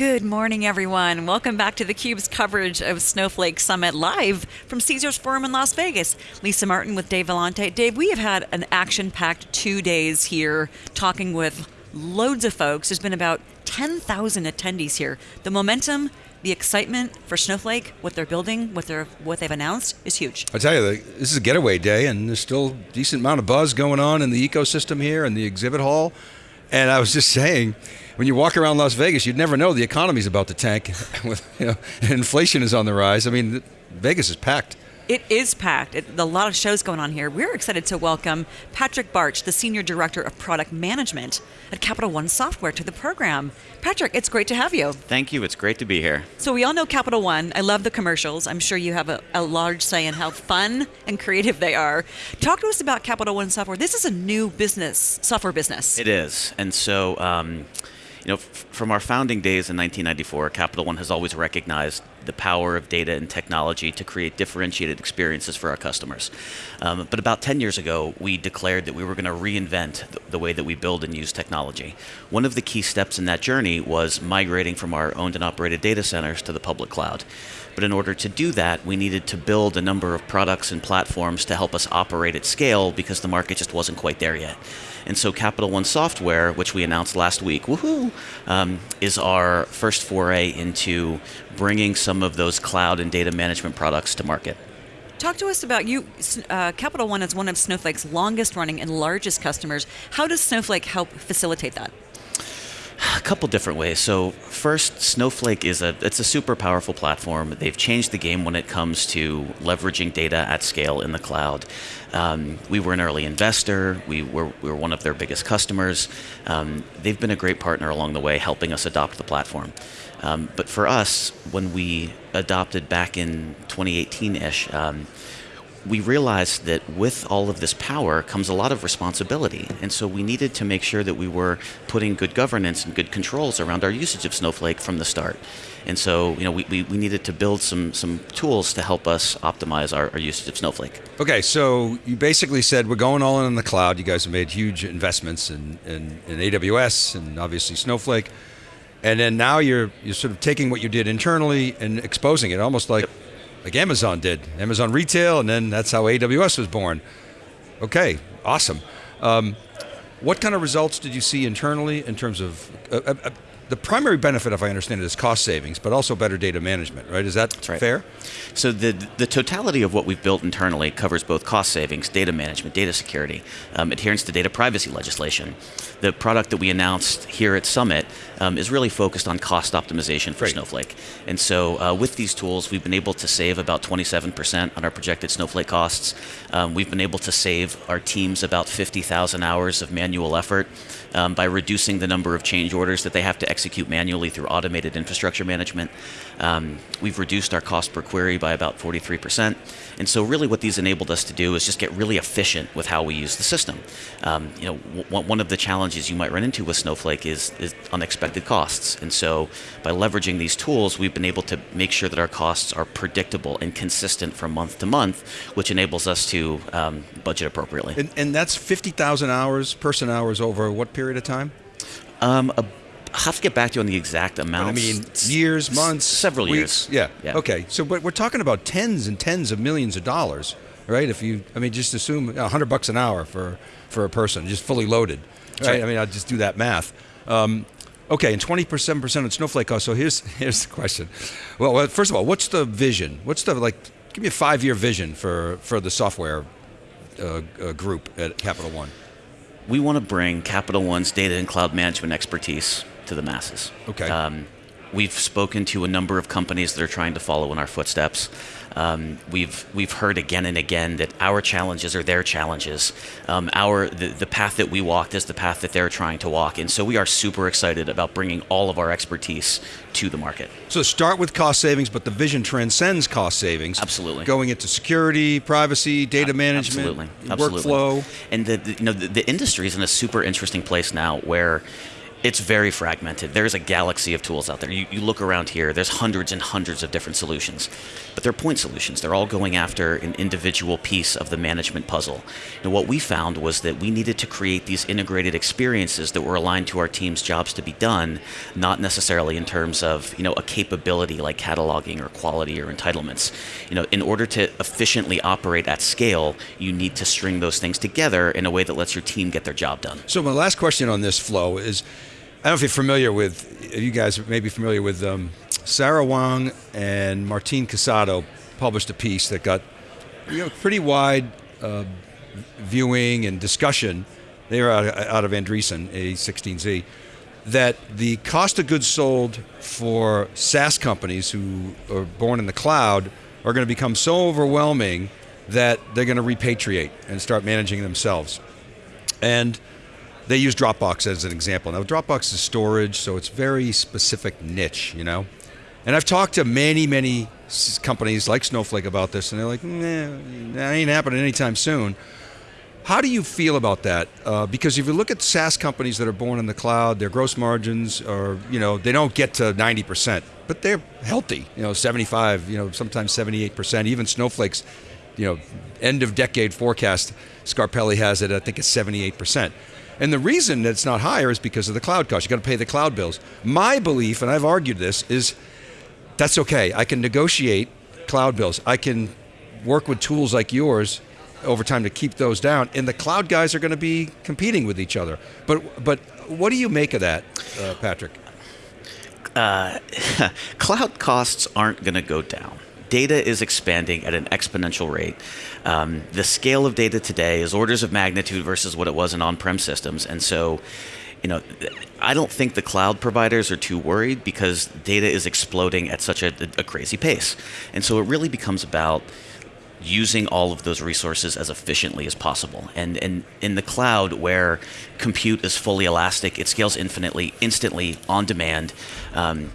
Good morning, everyone. Welcome back to theCUBE's coverage of Snowflake Summit live from Caesars Forum in Las Vegas. Lisa Martin with Dave Vellante. Dave, we have had an action-packed two days here talking with loads of folks. There's been about 10,000 attendees here. The momentum, the excitement for Snowflake, what they're building, what they're what they've announced is huge. I tell you, this is a getaway day, and there's still a decent amount of buzz going on in the ecosystem here in the exhibit hall. And I was just saying, when you walk around Las Vegas, you'd never know the economy's about to tank. With you know, inflation is on the rise. I mean, Vegas is packed. It is packed. It, a lot of shows going on here. We're excited to welcome Patrick Barch, the Senior Director of Product Management at Capital One Software to the program. Patrick, it's great to have you. Thank you, it's great to be here. So we all know Capital One. I love the commercials. I'm sure you have a, a large say in how fun and creative they are. Talk to us about Capital One Software. This is a new business, software business. It is, and so um, you know, from our founding days in 1994, Capital One has always recognized the power of data and technology to create differentiated experiences for our customers. Um, but about 10 years ago, we declared that we were going to reinvent the, the way that we build and use technology. One of the key steps in that journey was migrating from our owned and operated data centers to the public cloud. But in order to do that, we needed to build a number of products and platforms to help us operate at scale because the market just wasn't quite there yet. And so Capital One Software, which we announced last week, woohoo, um, is our first foray into bringing some of those cloud and data management products to market. Talk to us about you. Uh, Capital One is one of Snowflake's longest running and largest customers. How does Snowflake help facilitate that? A couple different ways. So first, Snowflake is a it's a super powerful platform. They've changed the game when it comes to leveraging data at scale in the cloud. Um, we were an early investor. We were we were one of their biggest customers. Um, they've been a great partner along the way, helping us adopt the platform. Um, but for us, when we adopted back in 2018-ish, um, we realized that with all of this power comes a lot of responsibility. And so we needed to make sure that we were putting good governance and good controls around our usage of Snowflake from the start. And so, you know, we, we, we needed to build some, some tools to help us optimize our, our usage of Snowflake. Okay, so you basically said we're going all in on the cloud. You guys have made huge investments in, in, in AWS and obviously Snowflake. And then now you're, you're sort of taking what you did internally and exposing it, almost like yep like Amazon did. Amazon retail, and then that's how AWS was born. Okay, awesome. Um, what kind of results did you see internally in terms of, uh, uh, the primary benefit, if I understand it, is cost savings, but also better data management, right? Is that right. fair? So the, the totality of what we've built internally covers both cost savings, data management, data security, um, adherence to data privacy legislation. The product that we announced here at Summit um, is really focused on cost optimization for Snowflake. And so uh, with these tools, we've been able to save about 27% on our projected Snowflake costs. Um, we've been able to save our teams about 50,000 hours of manual effort um, by reducing the number of change orders that they have to execute manually through automated infrastructure management. Um, we've reduced our cost per query by about 43%. And so really what these enabled us to do is just get really efficient with how we use the system. Um, you know, one of the challenges you might run into with Snowflake is, is unexpected costs. And so by leveraging these tools, we've been able to make sure that our costs are predictable and consistent from month to month, which enables us to um, budget appropriately. And, and that's 50,000 hours, person hours over what period of time? Um, a I'll have to get back to you on the exact amount. I mean, years, months, several weeks. years. Yeah. yeah. Okay. So, but we're talking about tens and tens of millions of dollars, right? If you, I mean, just assume a hundred bucks an hour for for a person, just fully loaded, right? right. I mean, I'll just do that math. Um, okay, and twenty percent percent of Snowflake cost. So here's here's the question. Well, first of all, what's the vision? What's the like? Give me a five year vision for for the software uh, uh, group at Capital One. We want to bring Capital One's data and cloud management expertise to the masses. Okay. Um, we've spoken to a number of companies that are trying to follow in our footsteps. Um, we've we've heard again and again that our challenges are their challenges. Um, our the, the path that we walked is the path that they're trying to walk, and so we are super excited about bringing all of our expertise to the market. So start with cost savings, but the vision transcends cost savings. Absolutely. Going into security, privacy, data management, Absolutely. Absolutely. workflow. And the, the you know the, the industry is in a super interesting place now where It's very fragmented. There's a galaxy of tools out there. You, you look around here, there's hundreds and hundreds of different solutions, but they're point solutions. They're all going after an individual piece of the management puzzle. And what we found was that we needed to create these integrated experiences that were aligned to our team's jobs to be done, not necessarily in terms of you know a capability like cataloging or quality or entitlements. You know, in order to efficiently operate at scale, you need to string those things together in a way that lets your team get their job done. So my last question on this flow is I don't know if you're familiar with, you guys may be familiar with um, Sarah Wang and Martin Casado published a piece that got you know, pretty wide uh, viewing and discussion. They were out, out of Andreessen, A16Z, that the cost of goods sold for SaaS companies who are born in the cloud are going to become so overwhelming that they're going to repatriate and start managing themselves. And they use Dropbox as an example. Now, Dropbox is storage, so it's very specific niche, you know. And I've talked to many, many companies like Snowflake about this, and they're like, nah, that ain't happening anytime soon. How do you feel about that? Uh, because if you look at SaaS companies that are born in the cloud, their gross margins are, you know, they don't get to 90%, but they're healthy, you know, 75, you know, sometimes 78%. Even Snowflake's, you know, end of decade forecast, Scarpelli has it, I think it's 78%. And the reason that it's not higher is because of the cloud cost. You got to pay the cloud bills. My belief, and I've argued this, is that's okay. I can negotiate cloud bills. I can work with tools like yours over time to keep those down. And the cloud guys are going to be competing with each other. But but what do you make of that, uh, Patrick? Uh, cloud costs aren't going to go down data is expanding at an exponential rate. Um, the scale of data today is orders of magnitude versus what it was in on-prem systems, and so you know, I don't think the cloud providers are too worried because data is exploding at such a, a, crazy pace. And so it really becomes about using all of those resources as efficiently as possible. And, and in the cloud, where compute is fully elastic, it scales infinitely, instantly, on demand. Um,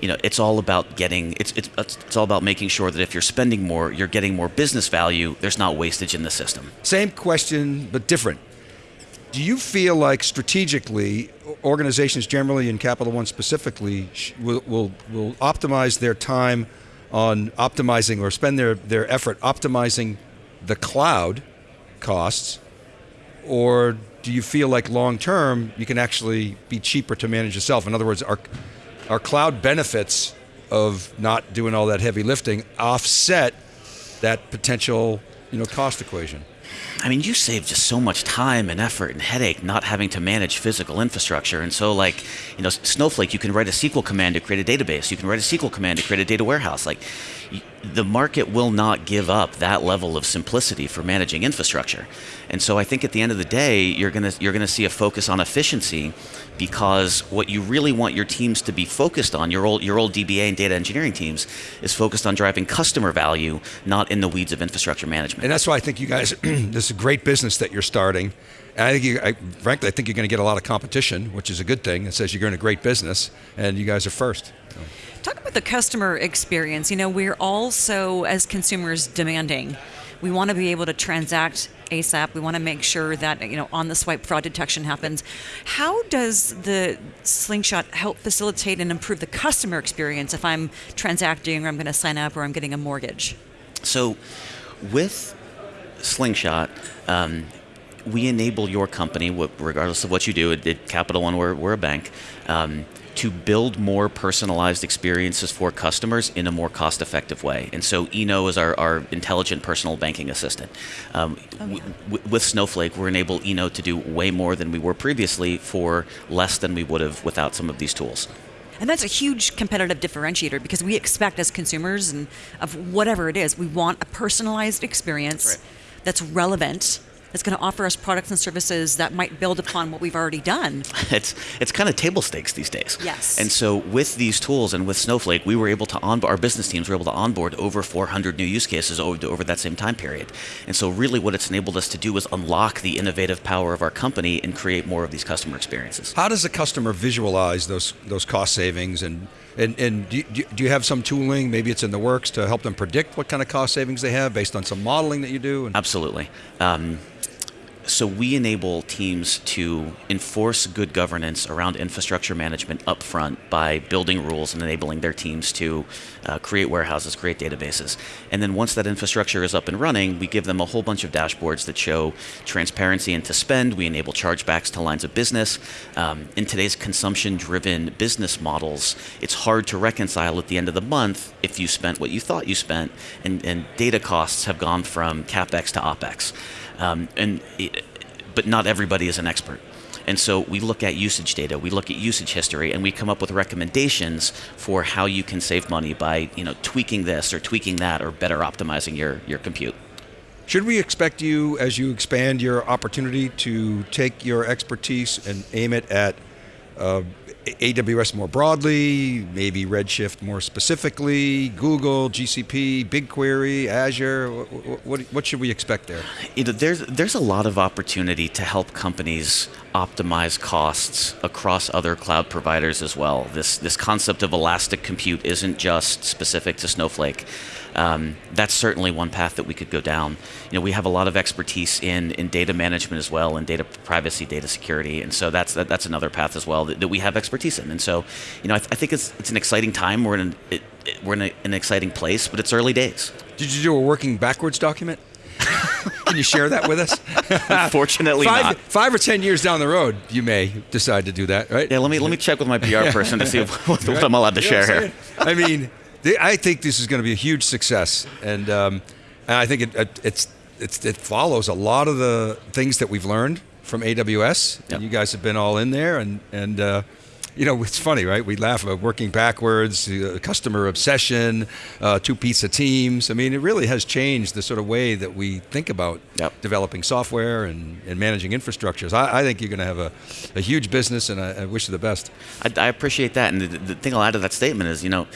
you know, it's all about getting it's, it's it's all about making sure that if you're spending more, you're getting more business value. There's not wastage in the system. Same question, but different. Do you feel like strategically, organizations generally and Capital One specifically will, will, will optimize their time on optimizing or spend their, their effort optimizing the cloud costs? Or do you feel like long term you can actually be cheaper to manage yourself? In other words, are, our cloud benefits of not doing all that heavy lifting offset that potential you know, cost equation. I mean, you save just so much time and effort and headache not having to manage physical infrastructure. And so, like, you know, Snowflake, you can write a SQL command to create a database. You can write a SQL command to create a data warehouse. Like, the market will not give up that level of simplicity for managing infrastructure. And so, I think at the end of the day, you're gonna you're gonna see a focus on efficiency because what you really want your teams to be focused on, your old, your old DBA and data engineering teams, is focused on driving customer value, not in the weeds of infrastructure management. And that's why I think you guys, this is a great business that you're starting. And I think, you, I, frankly, I think you're going to get a lot of competition, which is a good thing. It says you're in a great business, and you guys are first. Talk about the customer experience. You know, we're also, as consumers, demanding. We want to be able to transact ASAP. We want to make sure that you know on the swipe fraud detection happens. How does the Slingshot help facilitate and improve the customer experience if I'm transacting or I'm going to sign up or I'm getting a mortgage? So, with Slingshot. Um, we enable your company, regardless of what you do, at Capital One, we're, we're a bank, um, to build more personalized experiences for customers in a more cost effective way. And so Eno is our, our intelligent personal banking assistant. Um, oh, yeah. with Snowflake, we're enabled Eno to do way more than we were previously for less than we would have without some of these tools. And that's a huge competitive differentiator because we expect as consumers and of whatever it is, we want a personalized experience right. that's relevant that's going to offer us products and services that might build upon what we've already done. It's it's kind of table stakes these days. Yes. And so with these tools and with Snowflake, we were able to onboard our business teams were able to onboard over 400 new use cases over, over that same time period. And so really what it's enabled us to do is unlock the innovative power of our company and create more of these customer experiences. How does the customer visualize those those cost savings and and, and do, you, do you have some tooling, maybe it's in the works, to help them predict what kind of cost savings they have based on some modeling that you do? Absolutely. Um, so we enable teams to enforce good governance around infrastructure management upfront by building rules and enabling their teams to uh, create warehouses, create databases. And then once that infrastructure is up and running, we give them a whole bunch of dashboards that show transparency into spend. We enable chargebacks to lines of business. Um, in today's consumption-driven business models, it's hard to reconcile at the end of the month if you spent what you thought you spent, and, and data costs have gone from capex to opex. Um, and it, but not everybody is an expert. And so we look at usage data, we look at usage history, and we come up with recommendations for how you can save money by you know tweaking this or tweaking that or better optimizing your, your compute. Should we expect you, as you expand your opportunity, to take your expertise and aim it at uh, AWS more broadly, maybe Redshift more specifically, Google, GCP, BigQuery, Azure? What, what, what should we expect there? You know, there's, there's a lot of opportunity to help companies optimize costs across other cloud providers as well. This, this concept of elastic compute isn't just specific to Snowflake. Um, that's certainly one path that we could go down. You know, we have a lot of expertise in, in data management as well, and data privacy, data security, and so that's that, that's another path as well that, that we have expertise in. And so, you know, I, th I think it's it's an exciting time. We're in an, it, it, we're in a, an exciting place, but it's early days. Did you do a working backwards document? Can you share that with us? Unfortunately, five, not. Five or ten years down the road, you may decide to do that, right? Yeah, let me let me check with my PR person to see what, what I'm allowed to You know share here. I'm? I mean, they, I think this is going to be a huge success, and um, and I think it, it it's, it's it follows a lot of the things that we've learned from AWS, Yep. and you guys have been all in there, and and. Uh, you know, it's funny, right? We laugh about working backwards, uh, customer obsession, uh, two pizza teams. I mean, it really has changed the sort of way that we think about Yep. developing software and, and managing infrastructures. I, I think you're going to have a, a huge business, and I, I wish you the best. I, I appreciate that, and the, the thing I'll add to that statement is, you know,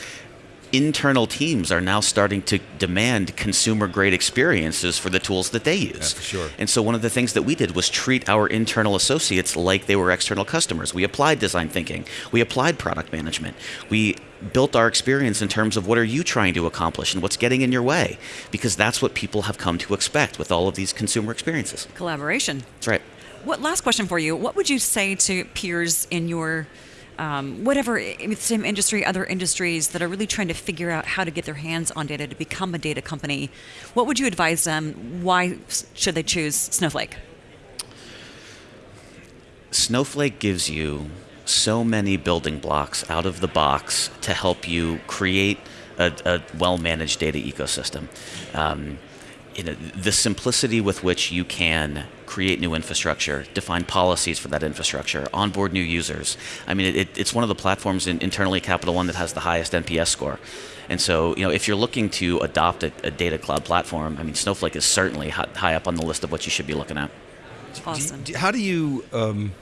internal teams are now starting to demand consumer-grade experiences for the tools that they use. for sure. And so one of the things that we did was treat our internal associates like they were external customers. We applied design thinking. We applied product management. We built our experience in terms of what are you trying to accomplish and what's getting in your way, because that's what people have come to expect with all of these consumer experiences. Collaboration. That's right. What last question for you? What would you say to peers in your um, whatever i- same industry, other industries that are really trying to figure out how to get their hands on data to become a data company? What would you advise them? Why should they choose Snowflake? Snowflake gives you so many building blocks out of the box to help you create a, a well-managed data ecosystem. Um, you know, the simplicity with which you can create new infrastructure, define policies for that infrastructure, onboard new users. I mean, it, it's one of the platforms in, internally at Capital One that has the highest NPS score. And so, you know, if you're looking to adopt a, a data cloud platform, I mean, Snowflake is certainly hi- high up on the list of what you should be looking at. Awesome. Do you- how do you um,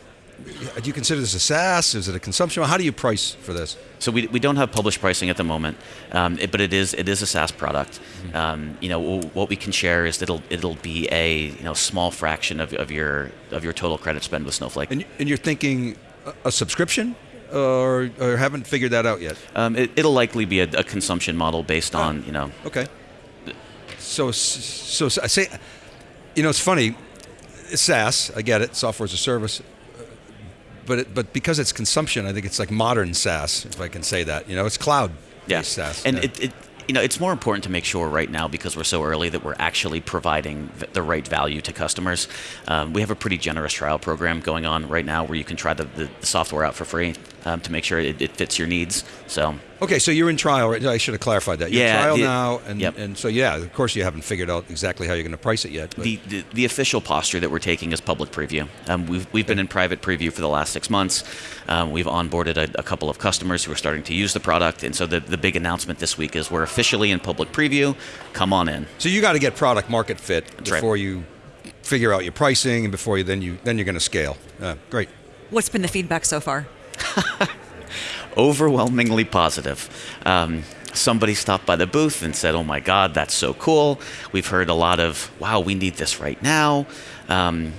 do you consider this a SaaS? Is it a consumption? How do you price for this? So we, we don't have published pricing at the moment, um, it- but it is it is a SaaS product. Um, you know what we can share is that it'll it'll be a you know small fraction of, of your of your total credit spend with Snowflake. And, and you're thinking a, subscription, or, or haven't figured that out yet? Um, it, it'll likely be a, a consumption model based on you know Okay. So so I say, you know, it's funny. It's SaaS. I get it. Software as a service. But it, but because it's consumption, I think it's like modern SaaS, if I can say that. You know, it's cloud yeah. SaaS. And Yeah. it, it you know it's more important to make sure right now because we're so early that we're actually providing the right value to customers. Um, we have a pretty generous trial program going on right now where you can try the, the software out for free um, to make sure it, it fits your needs. So Okay, so you're in trial, right? I should have clarified that. You're Yeah, in trial the- now, and, yep. and so yeah, of course you haven't figured out exactly how you're going to price it yet. But The, the, the official posture that we're taking is public preview. Um, we've, we've been in private preview for the last six months. Um, we've onboarded a, a couple of customers who are starting to use the product. And so the, the big announcement this week is we're officially in public preview. Come on in. so you got to get product market fit right. before you figure out your pricing, and before you then you then you're going to scale. Uh, great. What's been the feedback so far? Overwhelmingly positive. Um, somebody stopped by the booth and said, Oh my God, that's so cool. We've heard a lot of, Wow, we need this right now. Um,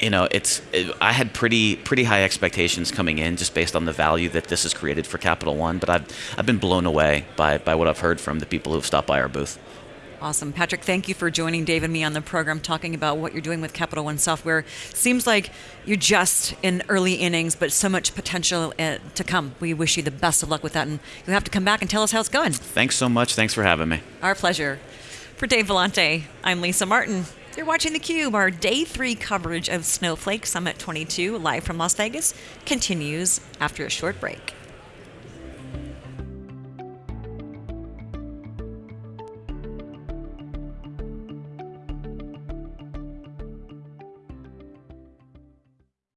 you know, it's. It, I had pretty pretty high expectations coming in, just based on the value that this has created for Capital One. But I've I've been blown away by by what I've heard from the people who've stopped by our booth. Awesome. Patrick, thank you for joining Dave and me on the program talking about what you're doing with Capital One software. Seems like you're just in early innings, but so much potential uh, to come. We wish you the best of luck with that, and you'll have to come back and tell us how it's going. Thanks so much. Thanks for having me. Our pleasure. For Dave Vellante, I'm Lisa Martin. You're watching theCUBE. Our day three coverage of Snowflake Summit 22, live from Las Vegas, continues after a short break.